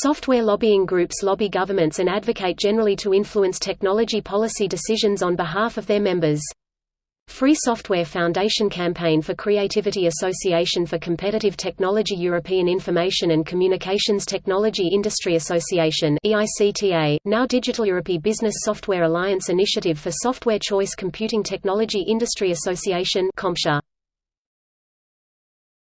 Software lobbying groups lobby governments and advocate generally to influence technology policy decisions on behalf of their members. Free Software Foundation Campaign for Creativity Association for Competitive Technology European Information and Communications Technology Industry Association EICTA, now Digital Europe Business Software Alliance Initiative for Software Choice Computing Technology Industry Association CompTIA.